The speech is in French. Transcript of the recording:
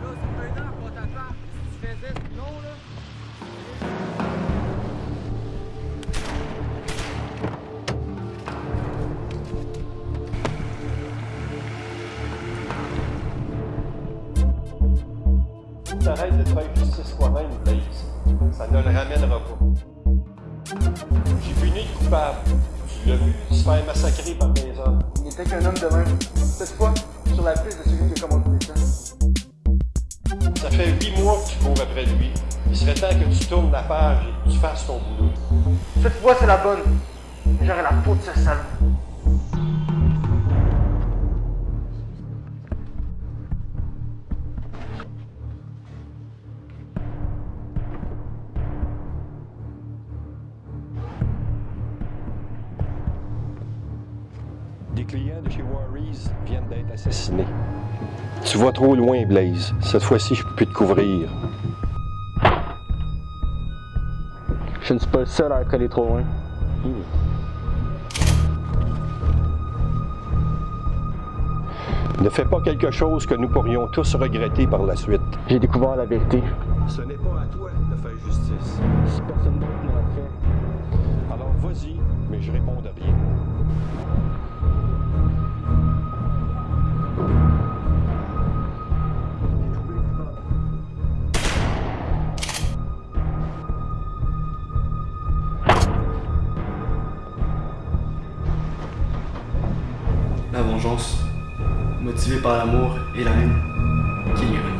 Là, c'est un an. Si tu faisais ce là. T'arrêtes de faire justice toi-même, Blaise. Ça ne le ramènera pas. J'ai puni le coupable. Tu l'as vu se faire massacrer par des hommes. Il n'était qu'un homme de même. Cette fois, sur la piste de celui qui a commandé que tu cours après lui. Il serait temps que tu tournes la page et que tu fasses ton boulot. Cette fois, c'est la bonne. J'aurai la peau de ce salaud. Des clients de chez Warriors viennent d'être assassinés. Tu vas trop loin, Blaze. Cette fois-ci, je peux plus te couvrir. Je ne suis pas le seul à être allé trop loin. Ne fais pas quelque chose que nous pourrions tous regretter par la suite. J'ai découvert la vérité. Ce n'est pas à toi de faire justice. Si personne d'autre La vengeance, motivée par l'amour et la haine, qui irait.